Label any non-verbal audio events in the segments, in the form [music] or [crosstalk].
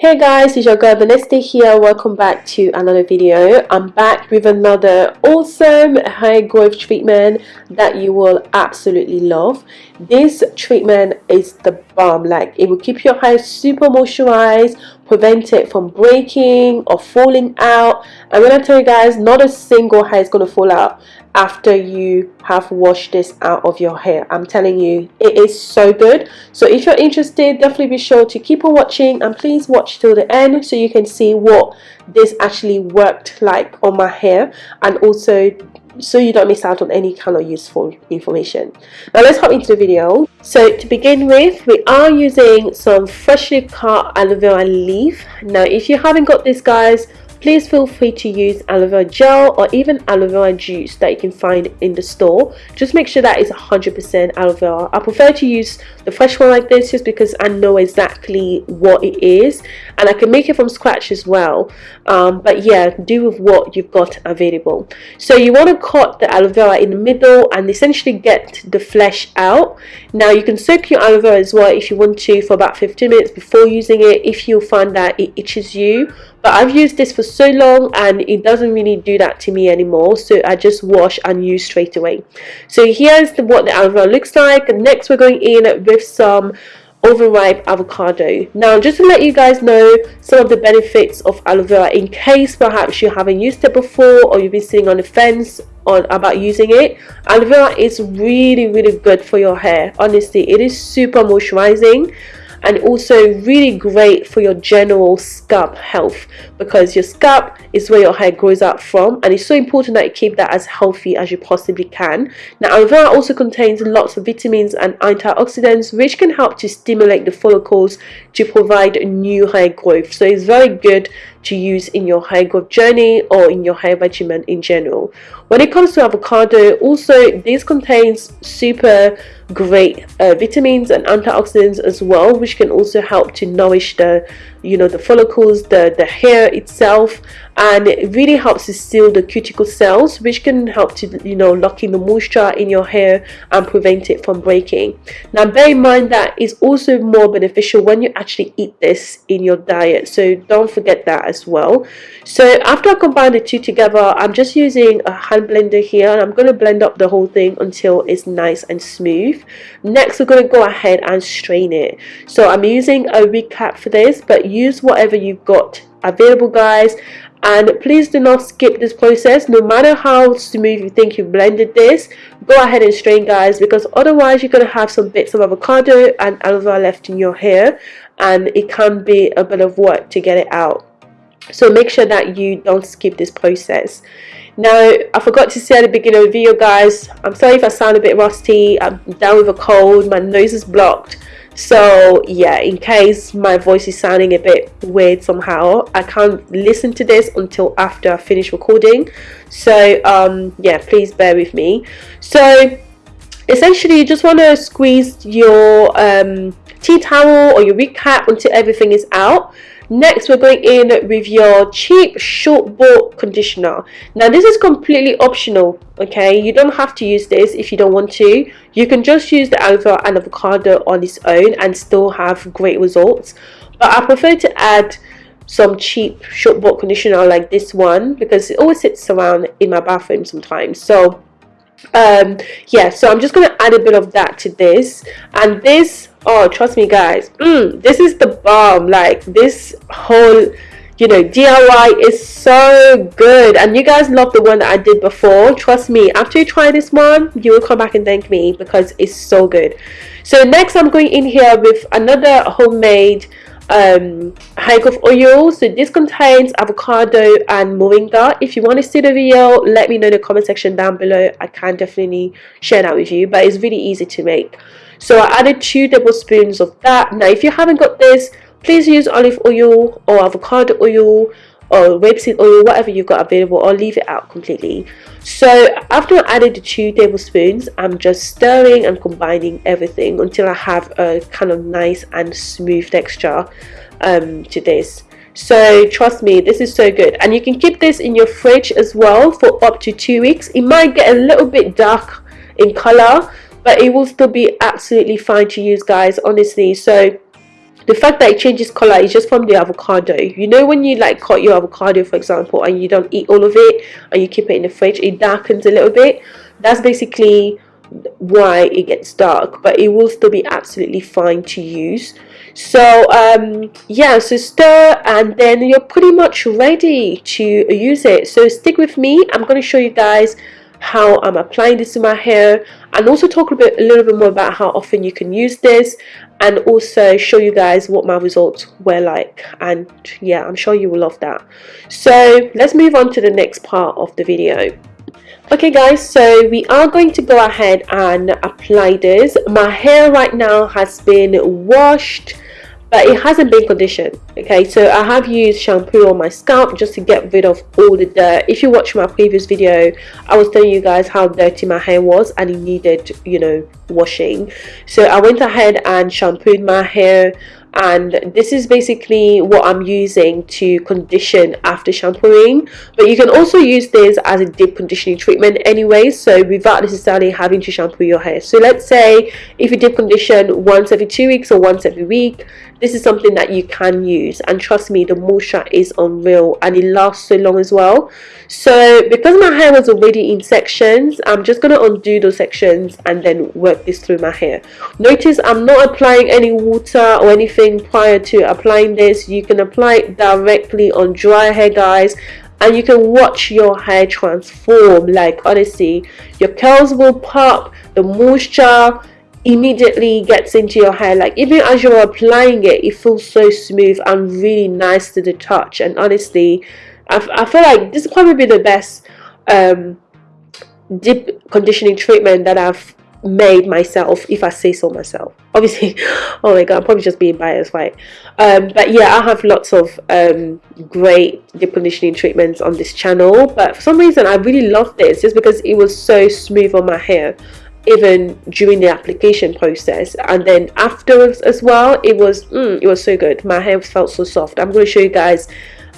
Hey guys, it's your girl Vanessa here. Welcome back to another video. I'm back with another awesome hair growth treatment that you will absolutely love. This treatment is the bomb. Like it will keep your hair super moisturized, prevent it from breaking or falling out. I'm gonna tell you guys, not a single hair is to fall out after you have washed this out of your hair i'm telling you it is so good so if you're interested definitely be sure to keep on watching and please watch till the end so you can see what this actually worked like on my hair and also so you don't miss out on any kind of useful information. Now let's hop into the video. So to begin with we are using some freshly cut aloe vera leaf. Now if you haven't got this guys Please feel free to use aloe vera gel or even aloe vera juice that you can find in the store. Just make sure that is 100% aloe vera. I prefer to use the fresh one like this just because I know exactly what it is and I can make it from scratch as well. Um, but yeah, do with what you've got available. So you want to cut the aloe vera in the middle and essentially get the flesh out. Now you can soak your aloe vera as well if you want to for about 15 minutes before using it if you find that it itches you but I've used this for so long and it doesn't really do that to me anymore. So I just wash and use straight away. So here's the, what the aloe vera looks like. Next we're going in with some overripe avocado. Now just to let you guys know some of the benefits of aloe vera in case perhaps you haven't used it before or you've been sitting on the fence on about using it aloe vera is really really good for your hair. Honestly it is super moisturizing and also really great for your general scalp health because your scalp is where your hair grows out from and it's so important that you keep that as healthy as you possibly can. Now aloe vera also contains lots of vitamins and antioxidants which can help to stimulate the follicles to provide new hair growth so it's very good to use in your hair growth journey or in your hair regimen in general. When it comes to avocado also this contains super great uh, vitamins and antioxidants as well which can also help to nourish the you know the follicles the the hair itself and it really helps to seal the cuticle cells which can help to you know lock in the moisture in your hair and prevent it from breaking. Now bear in mind that is also more beneficial when you actually eat this in your diet so don't forget that as well. So after I combine the two together I'm just using a hand blender here and I'm going to blend up the whole thing until it's nice and smooth. Next we're going to go ahead and strain it. So I'm using a recap for this but use whatever you've got available guys and please do not skip this process. No matter how smooth you think you've blended this go ahead and strain guys because otherwise you're going to have some bits of avocado and aloe vera left in your hair and it can be a bit of work to get it out. So make sure that you don't skip this process. Now I forgot to say at the beginning of the video guys I'm sorry if I sound a bit rusty. I'm down with a cold. My nose is blocked so yeah in case my voice is sounding a bit weird somehow I can't listen to this until after I finish recording. So um yeah please bear with me. So essentially you just want to squeeze your um, tea towel or your recap until everything is out Next, we're going in with your cheap short bought conditioner. Now, this is completely optional, okay? You don't have to use this if you don't want to. You can just use the aloe and avocado on its own and still have great results. But I prefer to add some cheap short bought conditioner like this one because it always sits around in my bathroom sometimes. So um yeah so i'm just going to add a bit of that to this and this oh trust me guys. Mm, this is the bomb. Like this whole you know DIY is so good. And you guys love the one that I did before. Trust me after you try this one you will come back and thank me because it's so good. So next I'm going in here with another homemade um, hair growth oil. So this contains avocado and moringa. If you want to see the video let me know in the comment section down below. I can definitely share that with you but it's really easy to make so I added two tablespoons of that. Now if you haven't got this please use olive oil or avocado oil or rapeseed oil whatever you've got available or leave it out completely. So after I added the two tablespoons I'm just stirring and combining everything until I have a kind of nice and smooth texture um, to this. So trust me this is so good. And you can keep this in your fridge as well for up to two weeks. It might get a little bit dark in color but it will still be absolutely fine to use guys honestly. So the fact that it changes color is just from the avocado. You know when you like cut your avocado for example and you don't eat all of it and you keep it in the fridge it darkens a little bit? That's basically why it gets dark but it will still be absolutely fine to use. So um, yeah so stir and then you're pretty much ready to use it. So stick with me. I'm going to show you guys how I'm applying this to my hair and also talk a bit a little bit more about how often you can use this and also show you guys what my results were like and yeah I'm sure you will love that. So let's move on to the next part of the video. Okay guys so we are going to go ahead and apply this. My hair right now has been washed but it hasn't been conditioned okay? So I have used shampoo on my scalp just to get rid of all the dirt. If you watch my previous video I was telling you guys how dirty my hair was and it needed you know washing. So I went ahead and shampooed my hair and this is basically what I'm using to condition after shampooing. But you can also use this as a deep conditioning treatment anyway. So without necessarily having to shampoo your hair. So let's say if you deep condition once every two weeks or once every week this is something that you can use and trust me the moisture is unreal and it lasts so long as well. So because my hair was already in sections I'm just going to undo those sections and then work this through my hair. Notice I'm not applying any water or anything prior to applying this. You can apply it directly on dry hair guys and you can watch your hair transform. Like honestly your curls will pop the moisture immediately gets into your hair. Like even as you're applying it it feels so smooth and really nice to the touch. And honestly I, I feel like this is probably the best um, deep conditioning treatment that I've made myself if I say so myself. [laughs] Obviously oh my god I'm probably just being biased right? Um, but yeah I have lots of um, great deep conditioning treatments on this channel. But for some reason I really love this just because it was so smooth on my hair even during the application process. And then afterwards as well it was mm, it was so good. My hair felt so soft. I'm going to show you guys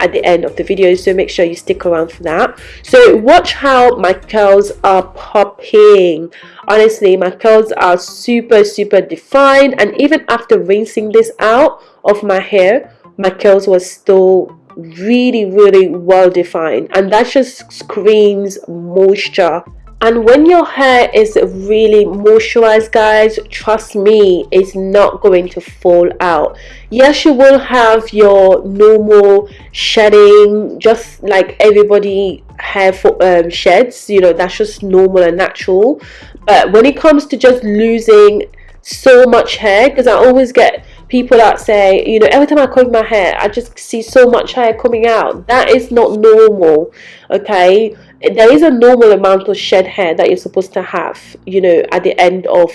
at the end of the video so make sure you stick around for that. So watch how my curls are popping. Honestly my curls are super super defined. And even after rinsing this out of my hair my curls were still really really well defined. And that just screams moisture and when your hair is really moisturized guys trust me it's not going to fall out. Yes you will have your normal shedding just like everybody hair for, um, sheds you know that's just normal and natural. But when it comes to just losing so much hair because I always get people that say you know every time I comb my hair I just see so much hair coming out. That is not normal okay? There is a normal amount of shed hair that you're supposed to have you know at the end of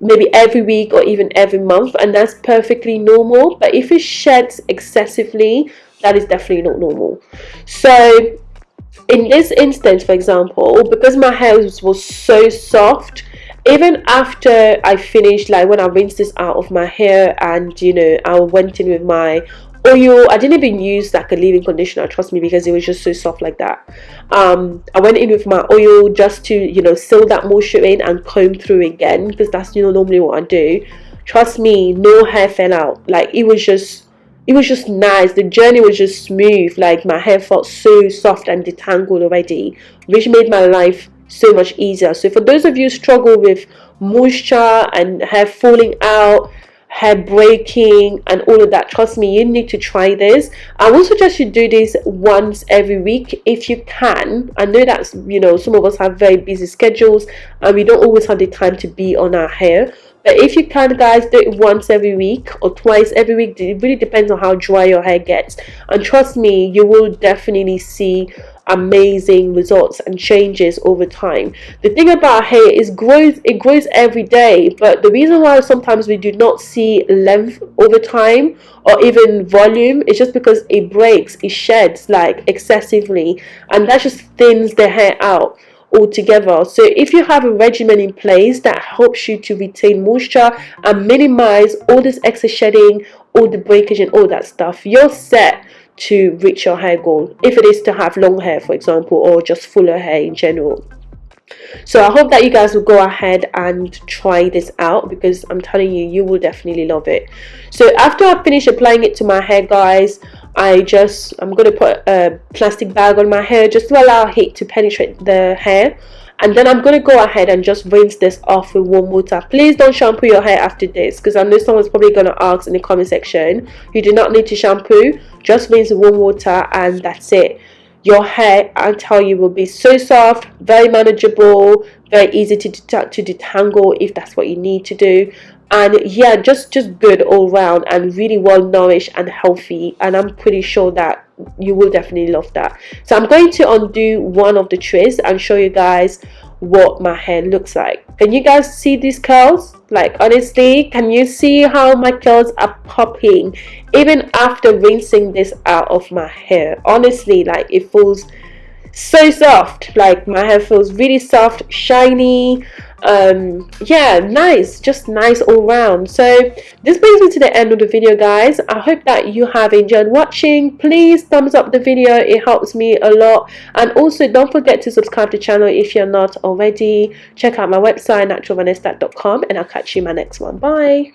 maybe every week or even every month and that's perfectly normal. But if it sheds excessively that is definitely not normal. So in this instance for example because my hair was, so soft even after I finished like when I rinsed this out of my hair and you know I went in with my oil i didn't even use like a leave-in conditioner trust me because it was just so soft like that. Um i went in with my oil just to you know seal that moisture in and comb through again because that's you know normally what i do. Trust me no hair fell out. Like it was just it was just nice. The journey was just smooth. Like my hair felt so soft and detangled already which made my life so much easier. So for those of you struggle with moisture and hair falling out hair breaking and all of that trust me you need to try this. I will suggest you do this once every week if you can. I know that you know some of us have very busy schedules and we don't always have the time to be on our hair but if you can guys do it once every week or twice every week it really depends on how dry your hair gets. And trust me you will definitely see amazing results and changes over time. The thing about hair is grows it grows every day. But the reason why sometimes we do not see length over time or even volume is just because it breaks it sheds like excessively. And that just thins the hair out altogether. So if you have a regimen in place that helps you to retain moisture and minimize all this excess shedding all the breakage and all that stuff you're set to reach your hair goal. If it is to have long hair for example or just fuller hair in general. So i hope that you guys will go ahead and try this out because i'm telling you you will definitely love it. So after i finish applying it to my hair guys i just i'm going to put a plastic bag on my hair just to allow heat to penetrate the hair. And then I'm going to go ahead and just rinse this off with warm water. Please don't shampoo your hair after this because I know someone's probably going to ask in the comment section. You do not need to shampoo just rinse with warm water and that's it. Your hair I tell you will be so soft very manageable very easy to, to detangle if that's what you need to do and yeah just just good all round and really well nourished and healthy. And I'm pretty sure that you will definitely love that. So I'm going to undo one of the twists and show you guys what my hair looks like. Can you guys see these curls? Like honestly can you see how my curls are popping even after rinsing this out of my hair? Honestly like it feels so soft like my hair feels really soft shiny um yeah nice just nice all round. So this brings me to the end of the video guys. I hope that you have enjoyed watching. Please thumbs up the video it helps me a lot. And also don't forget to subscribe to the channel if you're not already. Check out my website naturalvanessa.com and i'll catch you in my next one. Bye